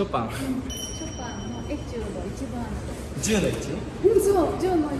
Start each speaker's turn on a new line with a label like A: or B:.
A: ショパン。
B: ショパンのエチュード一番
A: 10の1
B: うんそう10の1